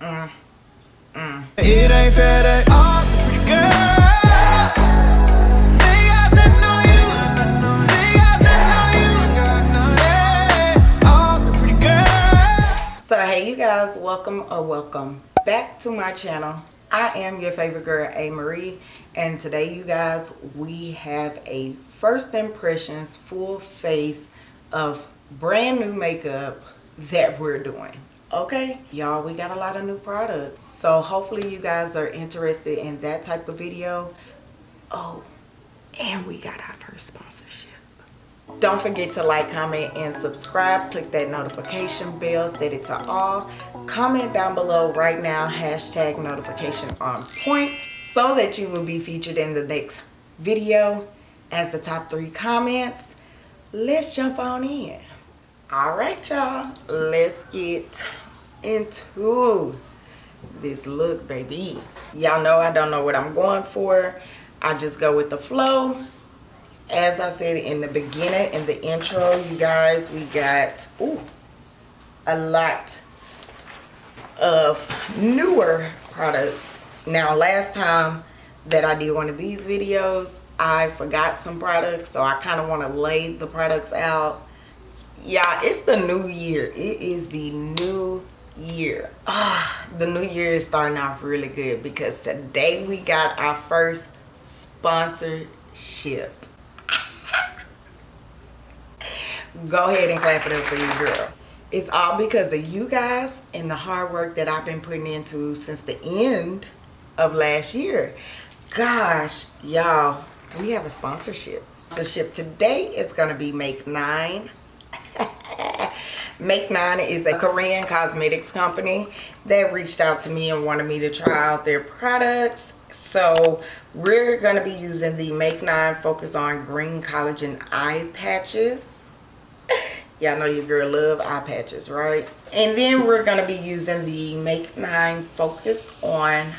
It ain't fair that all. So hey you guys, welcome or welcome back to my channel. I am your favorite girl, A. Marie, and today you guys, we have a first impressions full face of brand new makeup that we're doing okay y'all we got a lot of new products. So hopefully you guys are interested in that type of video. Oh and we got our first sponsorship. Don't forget to like comment and subscribe. Click that notification bell. Set it to all. Comment down below right now hashtag notification on point so that you will be featured in the next video. As the top three comments let's jump on in all right y'all. Let's get into this look baby. Y'all know i don't know what i'm going for. I just go with the flow. As i said in the beginning in the intro you guys we got ooh, a lot of newer products. Now last time that i did one of these videos i forgot some products so i kind of want to lay the products out yeah it's the new year. It is the new year. Ah the new year is starting off really good because today we got our first sponsorship. Go ahead and clap it up for you girl. It's all because of you guys and the hard work that i've been putting into since the end of last year. Gosh y'all we have a sponsorship. Sponsorship today is going to be make nine Make Nine is a Korean cosmetics company that reached out to me and wanted me to try out their products. So we're going to be using the Make Nine Focus on Green Collagen Eye Patches. Y'all know your girl love eye patches, right? And then we're going to be using the Make Nine Focus on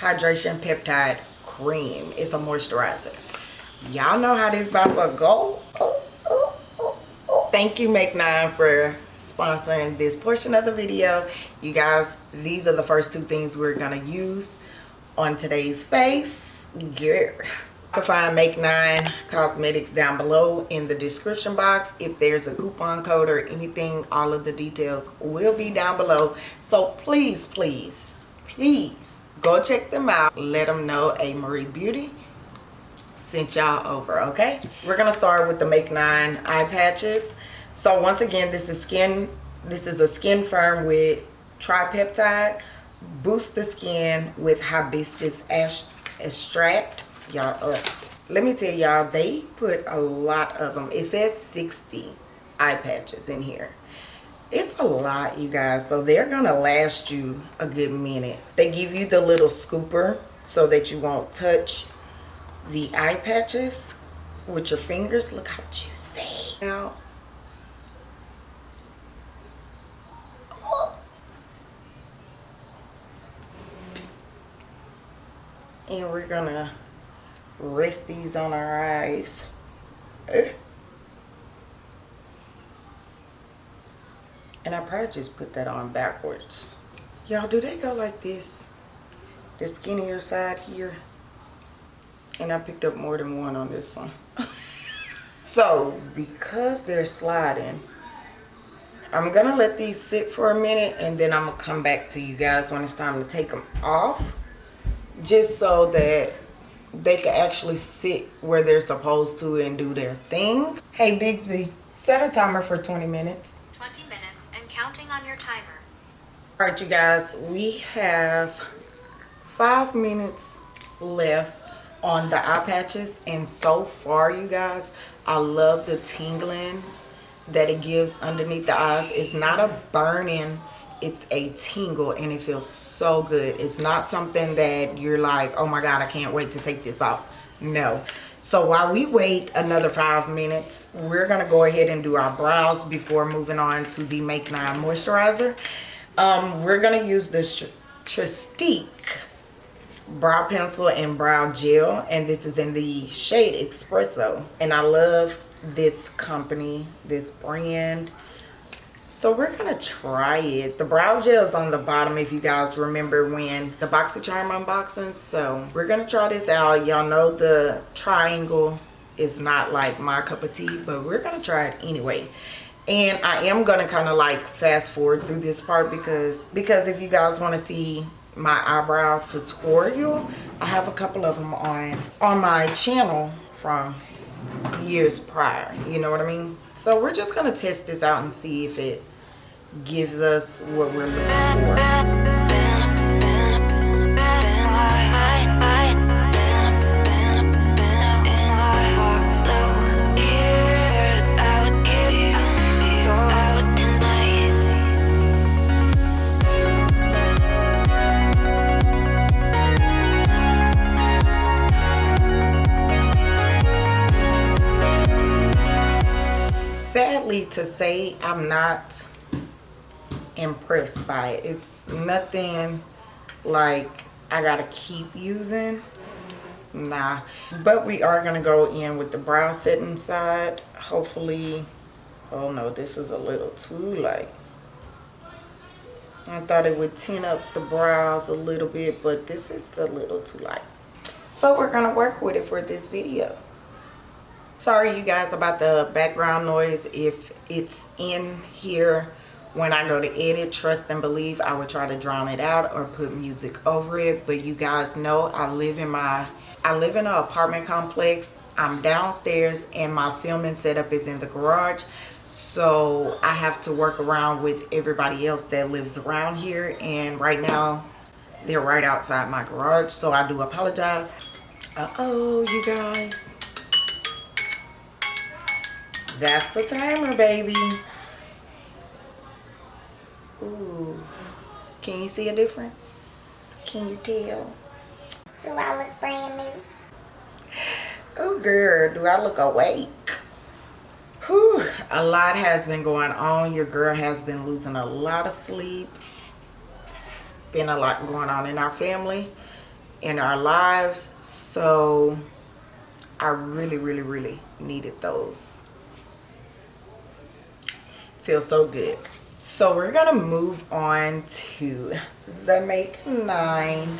Hydration Peptide Cream. It's a moisturizer. Y'all know how this about to go. Thank you, Make Nine, for sponsoring this portion of the video. You guys these are the first two things we're gonna use on today's face. You can find make nine cosmetics down below in the description box. If there's a coupon code or anything all of the details will be down below. So please please please go check them out. Let them know a marie beauty sent y'all over okay? We're gonna start with the make nine eye patches so once again this is skin this is a skin firm with tripeptide. Boost the skin with hibiscus ash extract. Y'all uh, let me tell y'all they put a lot of them it says 60 eye patches in here. It's a lot you guys. So they're gonna last you a good minute. They give you the little scooper so that you won't touch the eye patches with your fingers. Look how juicy. Now and we're gonna rest these on our eyes. And I probably just put that on backwards. Y'all do they go like this? The skinnier side here? And I picked up more than one on this one. So because they're sliding I'm gonna let these sit for a minute and then I'm gonna come back to you guys when it's time to take them off just so that they can actually sit where they're supposed to and do their thing. Hey Bixby, set a timer for 20 minutes. 20 minutes and counting on your timer. All right, you guys, we have five minutes left on the eye patches and so far you guys i love the tingling that it gives underneath the eyes it's not a burning it's a tingle and it feels so good. It's not something that you're like oh my god i can't wait to take this off. No. So while we wait another five minutes we're gonna go ahead and do our brows before moving on to the make nine moisturizer. Um, we're gonna use this Trestique brow pencil and brow gel and this is in the shade espresso and i love this company this brand So we're gonna try it. The brow gel is on the bottom if you guys remember when the BoxyCharm unboxing. So we're gonna try this out. Y'all know the triangle is not like my cup of tea, but we're gonna try it anyway. And I am gonna kind of like fast forward through this part because because if you guys want to see my eyebrow tutorial, I have a couple of them on on my channel from years prior. You know what I mean? So we're just gonna test this out and see if it gives us what we're looking for. To say, I'm not impressed by it. It's nothing like I gotta keep using. Nah. But we are gonna go in with the brow setting side. Hopefully, oh no, this is a little too light. I thought it would tint up the brows a little bit, but this is a little too light. But we're gonna work with it for this video. Sorry you guys about the background noise if it's in here when I go to edit, trust and believe I would try to drown it out or put music over it. But you guys know I live in my, I live in an apartment complex. I'm downstairs and my filming setup is in the garage. So I have to work around with everybody else that lives around here. And right now they're right outside my garage. So I do apologize. Uh-oh, you guys. That's the timer, baby. Ooh. Can you see a difference? Can you tell? Do I look brand new? Oh, girl, do I look awake? Whew. A lot has been going on. Your girl has been losing a lot of sleep. It's been a lot going on in our family, in our lives. So I really, really, really needed those. Feels so good. So we're gonna move on to the Make 9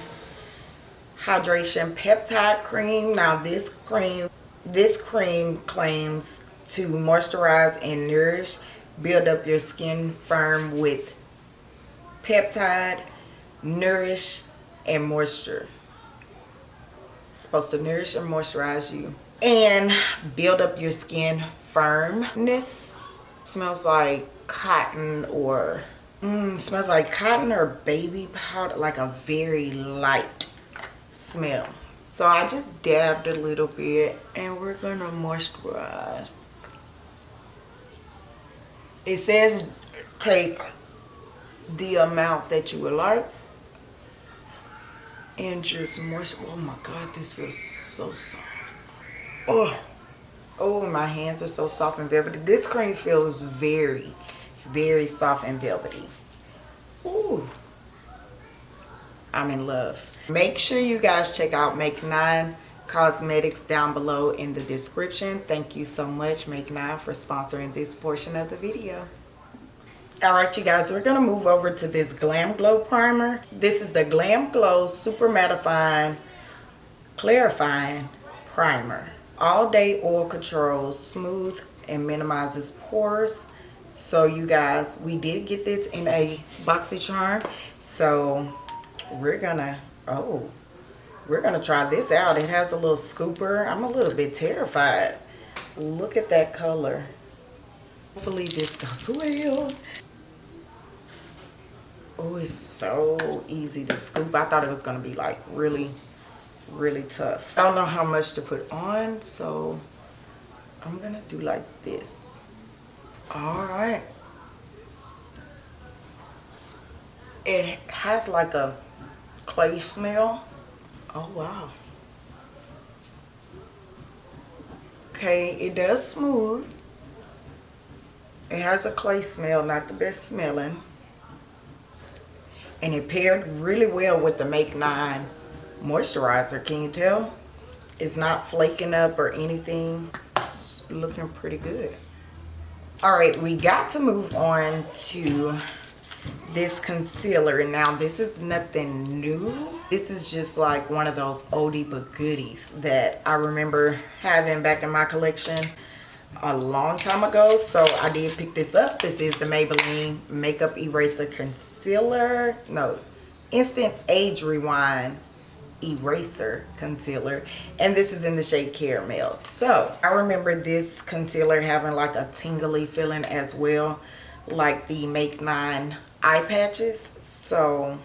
Hydration Peptide Cream. Now this cream, this cream claims to moisturize and nourish, build up your skin firm with peptide, nourish, and moisture. It's supposed to nourish and moisturize you and build up your skin firmness. Smells like cotton or mm, smells like cotton or baby powder like a very light smell. So I just dabbed a little bit and we're gonna moisturize. It says take the amount that you would like and just moist oh my god this feels so soft. Oh oh my hands are so soft and velvety. This cream feels very very soft and velvety. Ooh. I'm in love. Make sure you guys check out make nine cosmetics down below in the description. Thank you so much make nine for sponsoring this portion of the video. All right you guys we're gonna move over to this glam glow primer. This is the glam glow super mattifying clarifying primer all day oil controls smooth and minimizes pores. So you guys we did get this in a boxy charm. So we're gonna oh we're gonna try this out. It has a little scooper. I'm a little bit terrified. Look at that color. Hopefully this goes well. Oh it's so easy to scoop. I thought it was gonna be like really really tough. I don't know how much to put on so i'm gonna do like this. All right. It has like a clay smell. Oh wow. Okay it does smooth. It has a clay smell not the best smelling. And it paired really well with the make 9 moisturizer can you tell it's not flaking up or anything it's looking pretty good All right, we got to move on to this concealer. Now, this is nothing new. This is just like one of those oldie but goodies that I remember having back in my collection a long time ago. So I did pick this up. This is the Maybelline Makeup Eraser Concealer. No, Instant Age Rewind eraser concealer and this is in the shade caramel. So i remember this concealer having like a tingly feeling as well like the make nine eye patches. So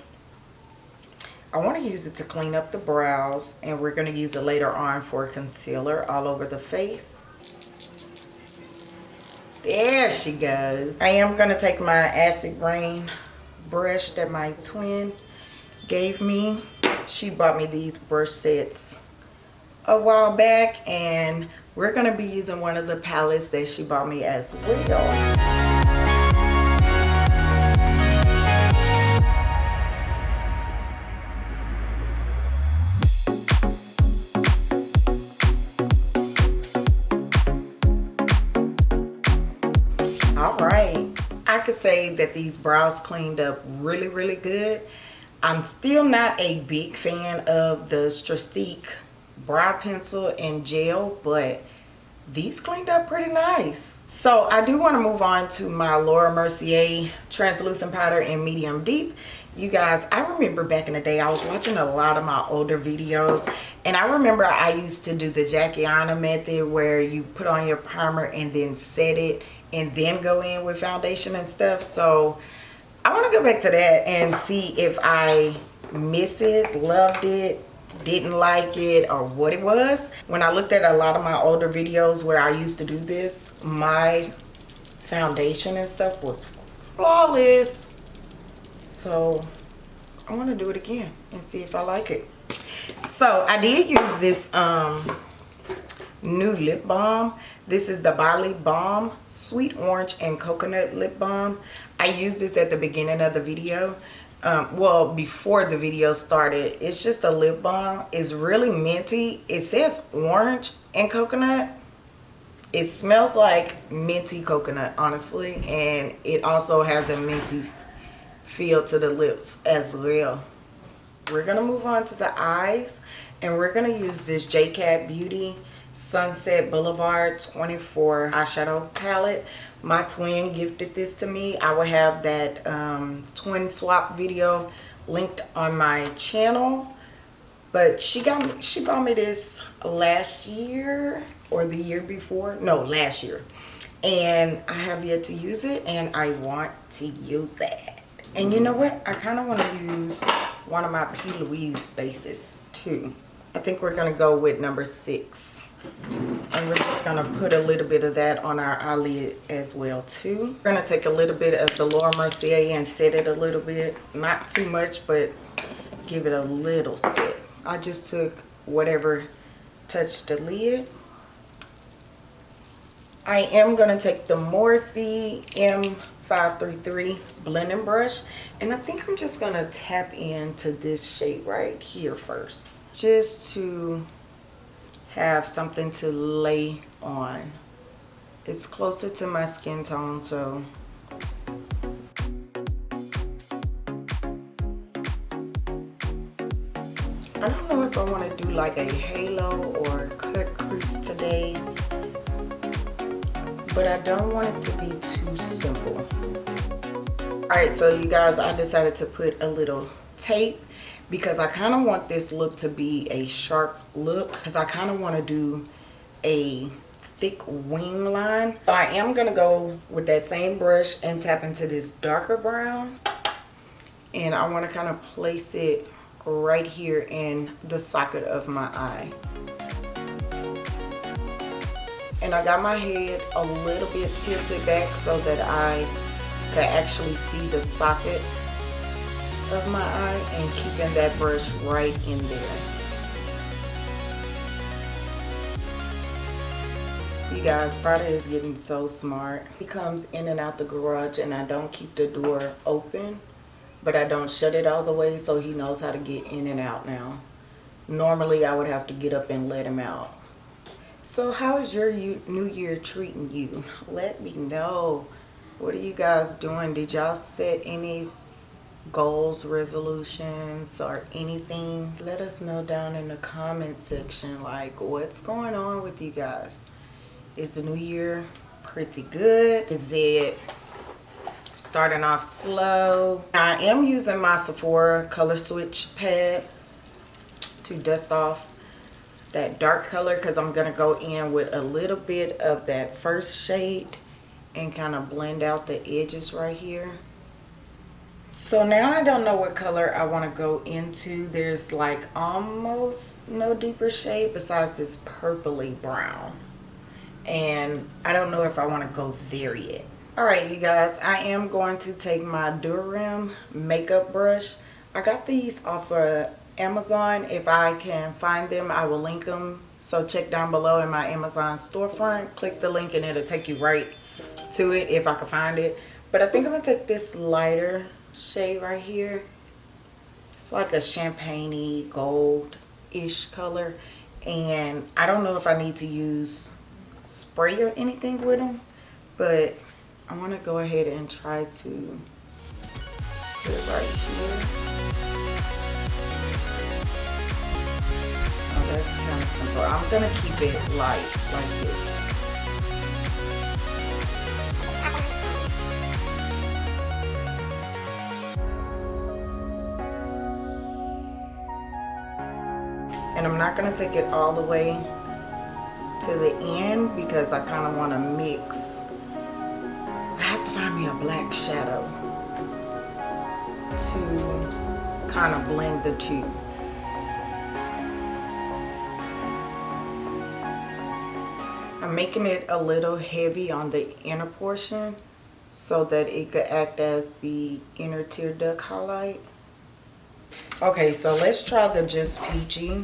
i want to use it to clean up the brows and we're going to use it later on for concealer all over the face. There she goes. I am going to take my acid rain brush that my twin gave me she bought me these brush sets a while back and we're going to be using one of the palettes that she bought me as well. all right i could say that these brows cleaned up really really good I'm still not a big fan of the Trestique brow pencil and gel, but these cleaned up pretty nice. So I do want to move on to my Laura Mercier translucent powder in medium deep. You guys, I remember back in the day, I was watching a lot of my older videos and I remember I used to do the Jackie Aina method where you put on your primer and then set it and then go in with foundation and stuff. So I want to go back to that and see if I miss it, loved it, didn't like it, or what it was. When I looked at a lot of my older videos where I used to do this, my foundation and stuff was flawless. So I want to do it again and see if I like it. So I did use this um, new lip balm. This is the Bali Balm Sweet Orange and Coconut Lip Balm. I used this at the beginning of the video. Um, well, before the video started. It's just a lip balm. It's really minty. It says orange and coconut. It smells like minty coconut, honestly. And it also has a minty feel to the lips as well. We're going to move on to the eyes. And we're going to use this JCat Beauty Sunset Boulevard 24 eyeshadow palette. My twin gifted this to me. I will have that um, twin swap video linked on my channel. But she got me she bought me this last year or the year before no last year. And i have yet to use it and i want to use it. And you know what? I kind of want to use one of my p. Louise bases too. I think we're gonna go with number six and we're just going to put a little bit of that on our eyelid as well too. We're going to take a little bit of the Laura Mercier and set it a little bit. Not too much, but give it a little set. I just took whatever touched the lid. I am going to take the Morphe M533 blending brush. And I think I'm just going to tap into this shade right here first. Just to have something to lay on. It's closer to my skin tone, so I don't know if I want to do like a halo or cut crease today, but I don't want it to be too simple. Alright, so you guys, I decided to put a little tape because I kind of want this look to be a sharp look because I kind of want to do a thick wing line. So I am going to go with that same brush and tap into this darker brown. And I want to kind of place it right here in the socket of my eye. And I got my head a little bit tilted back so that I could actually see the socket of my eye and keeping that brush right in there. You guys, Prada is getting so smart. He comes in and out the garage and I don't keep the door open, but I don't shut it all the way so he knows how to get in and out now. Normally I would have to get up and let him out. So how is your new year treating you? Let me know. What are you guys doing? Did y'all set any goals, resolutions, or anything? Let us know down in the comment section. Like, what's going on with you guys? Is the new year pretty good? Is it starting off slow? I am using my Sephora color switch pad to dust off that dark color because I'm going to go in with a little bit of that first shade and kind of blend out the edges right here. So now I don't know what color I want to go into. There's like almost no deeper shade besides this purpley brown. And I don't know if I want to go there yet. Alright you guys, I am going to take my Durham makeup brush. I got these off of Amazon. If I can find them, I will link them. So check down below in my Amazon storefront. Click the link and it'll take you right to it if I can find it. But I think I'm to take this lighter shade right here. It's like a champagne gold-ish color. And I don't know if I need to use spray or anything with them. But I want to go ahead and try to put it right here. Oh, that's kind of simple. I'm going to keep it light like this. And I'm not going to take it all the way to the end because I kind of want to mix. I have to find me a black shadow to kind of blend the two. I'm making it a little heavy on the inner portion so that it could act as the inner tear duct highlight. Okay, so let's try the Just Peachy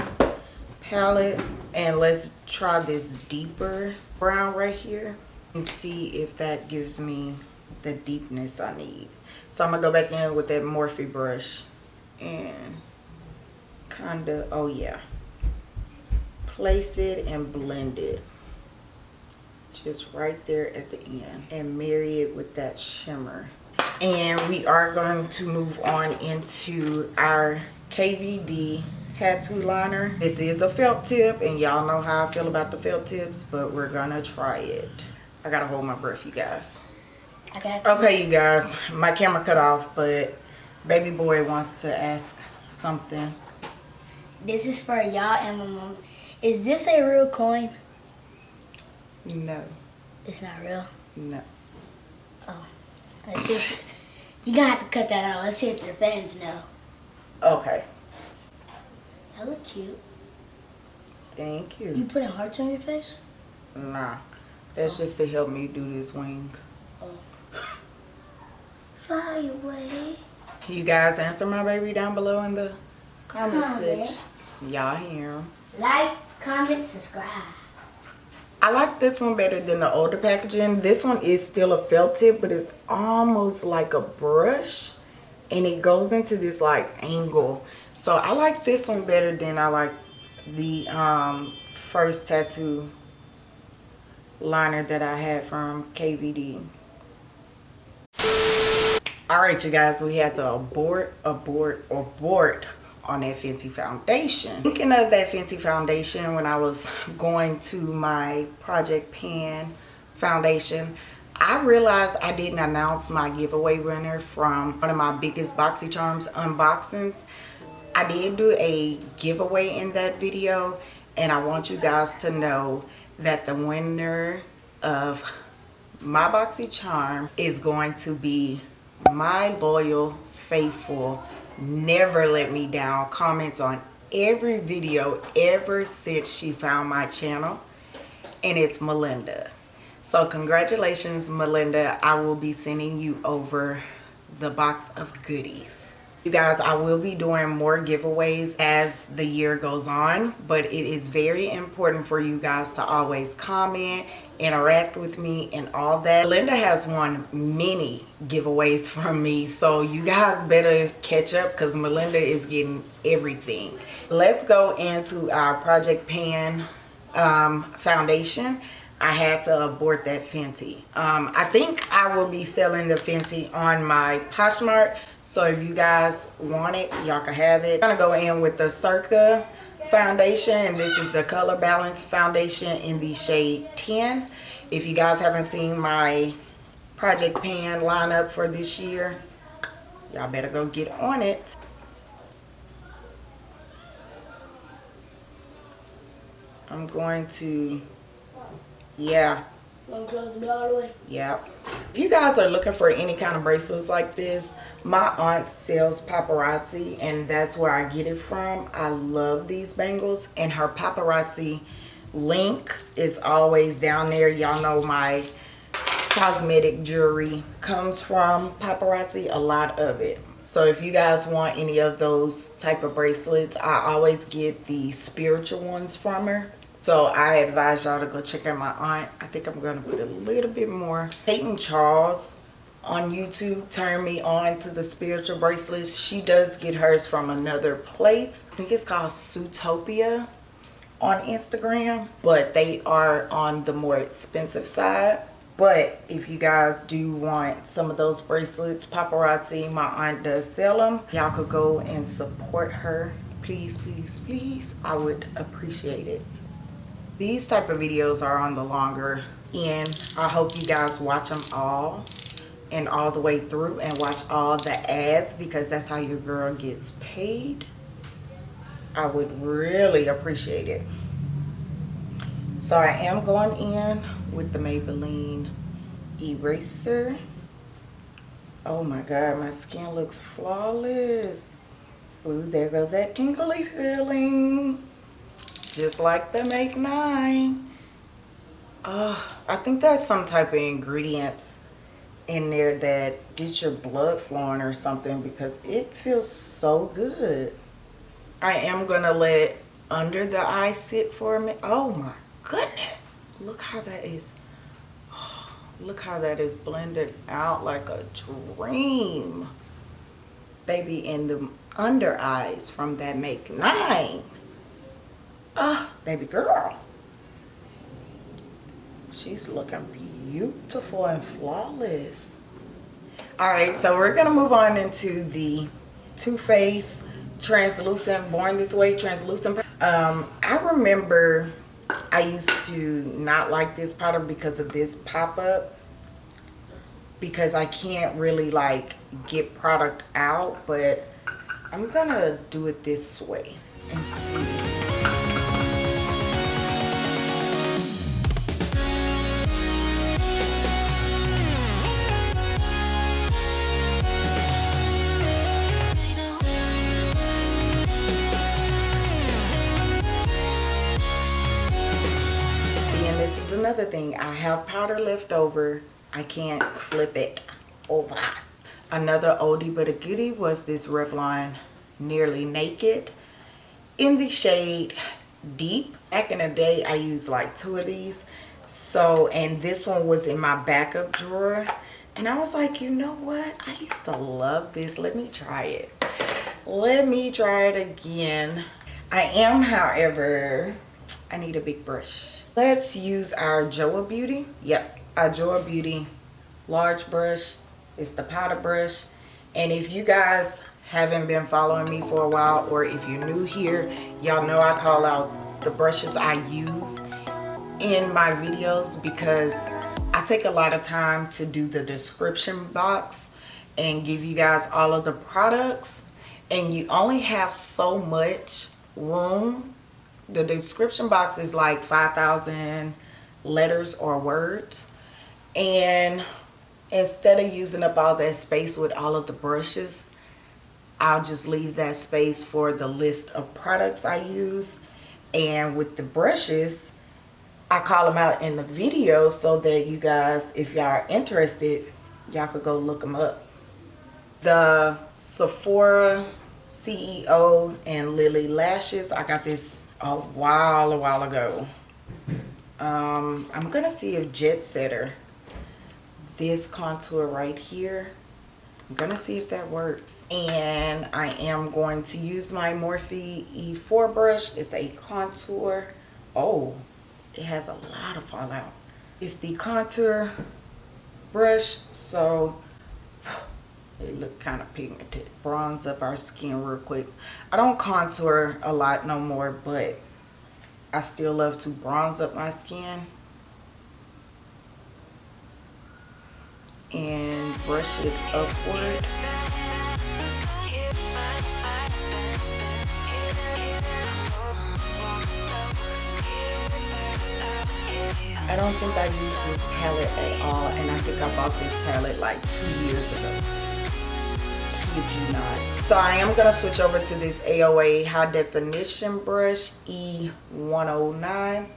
palette and let's try this deeper brown right here and see if that gives me the deepness I need. So I'm gonna go back in with that Morphe brush and kind of, oh yeah, place it and blend it just right there at the end and marry it with that shimmer. And we are going to move on into our KVD tattoo liner. This is a felt tip and y'all know how I feel about the felt tips, but we're gonna try it. I gotta hold my breath, you guys. I got you. Okay, you guys, my camera cut off, but baby boy wants to ask something. This is for y'all and my mom. Is this a real coin? No, It's not real. no. Oh, Let's see. You're gonna have to cut that out. Let's see if your fans know. Okay, That look cute. thank You you. putting hearts on your face? Nah, that's just to help me do this wing. Oh. Fly away. You guys answer my baby down below in the comment Comment. section. Y'all hear him. Like, comment, subscribe. I like this one better than the older packaging. This one is still a felt tip, but it's almost like a brush. And it goes into this like angle. So I like this one better than I like the um, first tattoo liner that I had from KVD. Alright you guys, we had to abort, abort, abort on that Fenty foundation. Thinking of that Fenty foundation when I was going to my Project Pan foundation, I realized I didn't announce my giveaway winner from one of my biggest BoxyCharms unboxings. I did do a giveaway in that video and I want you guys to know that the winner of my BoxyCharm is going to be my loyal, faithful, never let me down comments on every video ever since she found my channel and it's Melinda. So congratulations Melinda. I will be sending you over the box of goodies. You guys, I will be doing more giveaways as the year goes on, but it is very important for you guys to always comment, interact with me and all that. Linda has won many giveaways from me, so you guys better catch up because Melinda is getting everything. Let's go into our Project Pan um, foundation, I had to abort that Fenty. Um, I think I will be selling the Fenty on my Poshmark. So if you guys want it, y'all can have it. I'm gonna go in with the Circa foundation and this is the color balance foundation in the shade 10 if you guys haven't seen my project pan lineup for this year y'all better go get on it. I'm going to yeah Yeah. If you guys are looking for any kind of bracelets like this, my aunt sells paparazzi and that's where I get it from. I love these bangles and her paparazzi link is always down there. Y'all know my cosmetic jewelry comes from paparazzi, a lot of it. So if you guys want any of those type of bracelets, I always get the spiritual ones from her. So I advise y'all to go check out my aunt. I think I'm going to put a little bit more. Peyton Charles on YouTube turned me on to the spiritual bracelets. She does get hers from another place. I think it's called Zootopia on Instagram. But they are on the more expensive side. But if you guys do want some of those bracelets, paparazzi, my aunt does sell them. Y'all could go and support her. Please, please, please. I would appreciate it these type of videos are on the longer end. I hope you guys watch them all and all the way through and watch all the ads because that's how your girl gets paid. I would really appreciate it. So i am going in with the maybelline eraser. Oh my god my skin looks flawless. Ooh, there goes that tingly feeling just like the make nine. Uh i think that's some type of ingredients in there that get your blood flowing or something because it feels so good. I am gonna let under the eye sit for a minute. Oh my goodness. Look how that is. Oh, look how that is blended out like a dream. Baby in the under eyes from that make nine Oh, baby girl. She's looking beautiful and flawless. All right, so we're going to move on into the Too Faced Translucent, Born This Way Translucent. Um, I remember I used to not like this powder because of this pop-up. Because I can't really like get product out, but I'm to do it this way and see. Have powder left over i can't flip it over. Another oldie but a goodie was this revlon nearly naked. In the shade deep back in the day i used like two of these. So and this one was in my backup drawer. And i was like you know what? I used to love this. Let me try it. Let me try it again. I am however i need a big brush Let's use our Joa Beauty. Yep, our Joa Beauty large brush. It's the powder brush. And if you guys haven't been following me for a while or if you're new here, y'all know I call out the brushes I use in my videos because I take a lot of time to do the description box and give you guys all of the products and you only have so much room the description box is like 5,000 letters or words. And instead of using up all that space with all of the brushes I'll just leave that space for the list of products I use. And with the brushes I call them out in the video so that you guys if y'all are interested y'all could go look them up. The Sephora CEO and Lily lashes I got this a while, a while ago. Um, I'm going to see if Jet Setter, this contour right here, I'm going to see if that works. And I am going to use my Morphe E4 brush. It's a contour. Oh, it has a lot of fallout. It's the contour brush, so it look kind of pigmented. Bronze up our skin real quick. I don't contour a lot no more, but I still love to bronze up my skin. And brush it upward. I don't think I used this palette at all and I think I bought this palette like two years ago. You not. So I am going to switch over to this AOA High Definition Brush E109.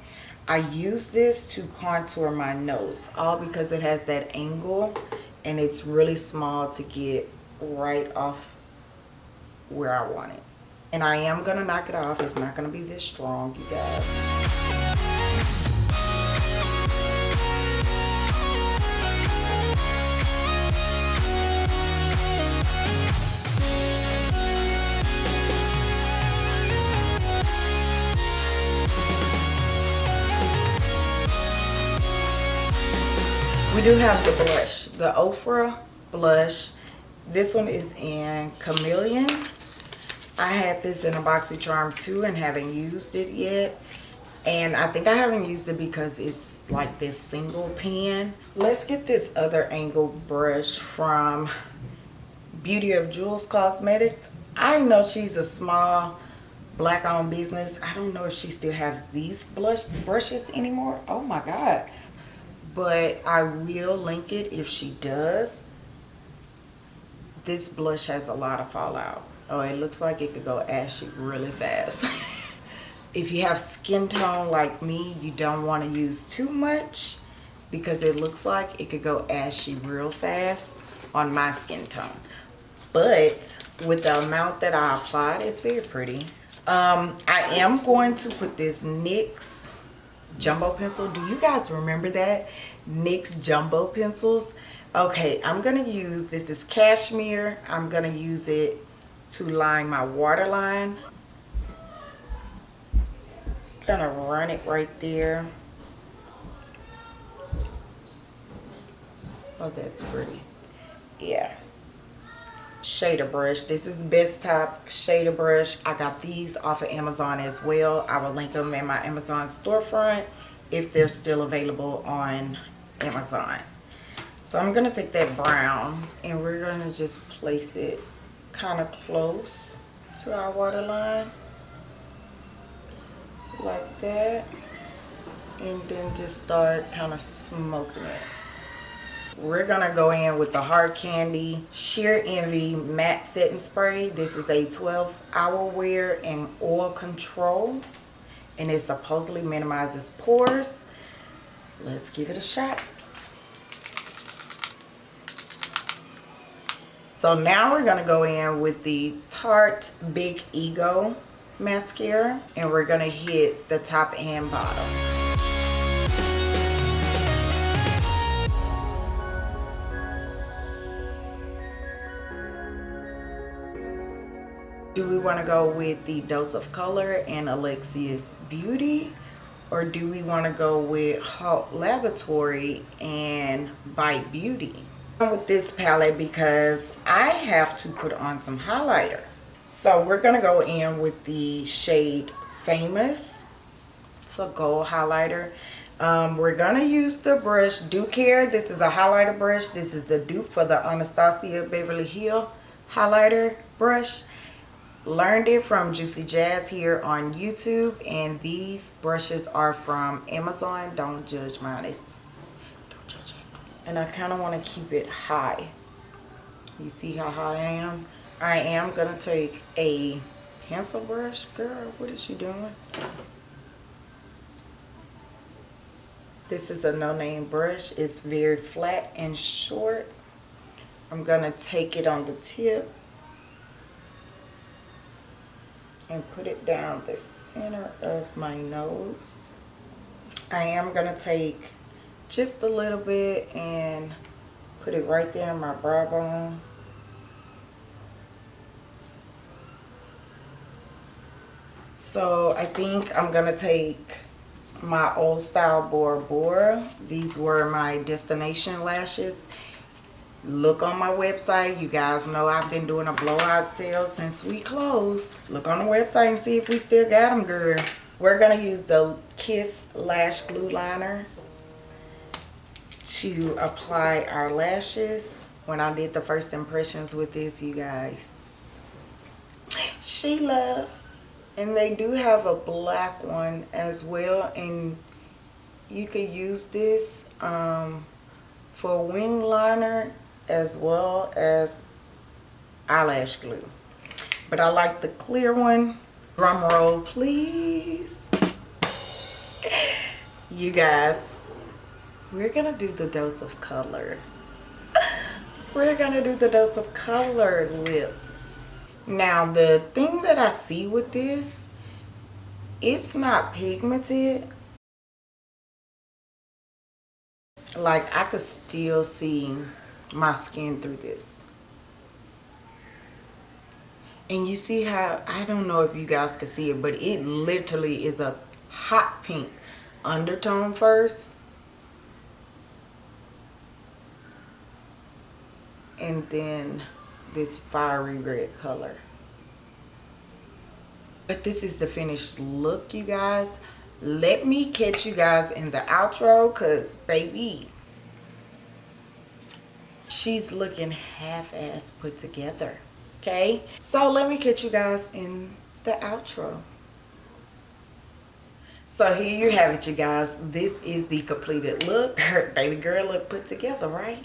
I use this to contour my nose all because it has that angle and it's really small to get right off where I want it. And I am going to knock it off. It's not going to be this strong, you guys. We do have the blush, the Ofra blush. This one is in Chameleon. I had this in a BoxyCharm too and haven't used it yet. And I think I haven't used it because it's like this single pan. Let's get this other angled brush from Beauty of Jules Cosmetics. I know she's a small black owned business. I don't know if she still has these blush brushes anymore. Oh my God but I will link it if she does. This blush has a lot of fallout. Oh, it looks like it could go ashy really fast. if you have skin tone like me, you don't want to use too much because it looks like it could go ashy real fast on my skin tone. But with the amount that I applied, it's very pretty. Um, I am going to put this NYX jumbo pencil. Do you guys remember that? NYX jumbo pencils. Okay, I'm going to use, this is cashmere. I'm going to use it to line my waterline. Gonna run it right there. Oh, that's pretty. Yeah. Shader brush. This is Best Top shader brush. I got these off of Amazon as well. I will link them in my Amazon storefront if they're still available on Amazon. So I'm going to take that brown and we're going to just place it kind of close to our waterline. Like that. And then just start kind of smoking it. We're going to go in with the Hard Candy Sheer Envy Matte Setting Spray. This is a 12 hour wear and oil control. And it supposedly minimizes pores. Let's give it a shot. So now we're going to go in with the Tarte Big Ego mascara. And we're going to hit the top and bottom. Do we want to go with the Dose of Color and Alexia's Beauty? Or do we want to go with Halt Laboratory and Bite Beauty? with this palette because I have to put on some highlighter. So we're going to go in with the shade Famous. It's a gold highlighter. Um, we're going to use the brush Do Care. This is a highlighter brush. This is the dupe for the Anastasia Beverly Hill highlighter brush. Learned it from Juicy Jazz here on YouTube. And these brushes are from Amazon. Don't judge mine. It's, don't judge it and I kind of want to keep it high. You see how high I am? I am to take a pencil brush. Girl, what is she doing? This is a no-name brush. It's very flat and short. I'm to take it on the tip and put it down the center of my nose. I am going to take just a little bit and put it right there in my brow bone. So I think I'm going to take my old style Bora Bora. These were my destination lashes. Look on my website. You guys know I've been doing a blowout sale since we closed. Look on the website and see if we still got them, girl. We're to use the Kiss Lash Glue Liner to apply our lashes. When I did the first impressions with this, you guys. She love and they do have a black one as well and you could use this um, for wing liner as well as eyelash glue. But I like the clear one. Drum roll please. You guys we're gonna do the dose of color. We're gonna do the dose of color lips. Now the thing that I see with this, it's not pigmented. Like I could still see my skin through this. And you see how, I don't know if you guys can see it, but it literally is a hot pink undertone first. And then this fiery red color but this is the finished look you guys let me catch you guys in the outro because baby she's looking half-ass put together okay? So let me catch you guys in the outro. So here you have it you guys. This is the completed look. Her baby girl look put together right?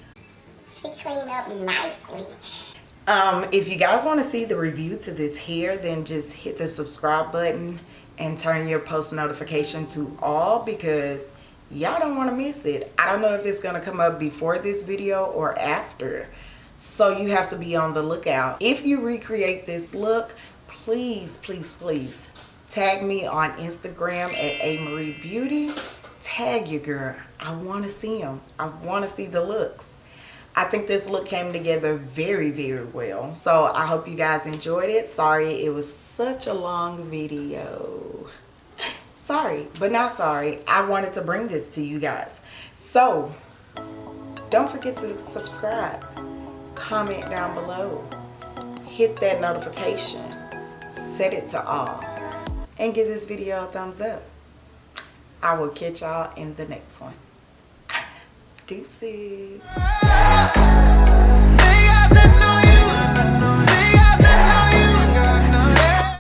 She cleaned up nicely. Um, if you guys want to see the review to this hair, then just hit the subscribe button and turn your post notification to all because y'all don't want to miss it. I don't know if it's going to come up before this video or after. So you have to be on the lookout. If you recreate this look, please, please, please tag me on Instagram at A Marie Beauty. Tag your girl. I want to see them. I want to see the looks. I think this look came together very, very well. So I hope you guys enjoyed it. Sorry it was such a long video. Sorry, but not sorry. I wanted to bring this to you guys. So don't forget to subscribe. Comment down below. Hit that notification. Set it to all. And give this video a thumbs up. I will catch y'all in the next one. Deuces.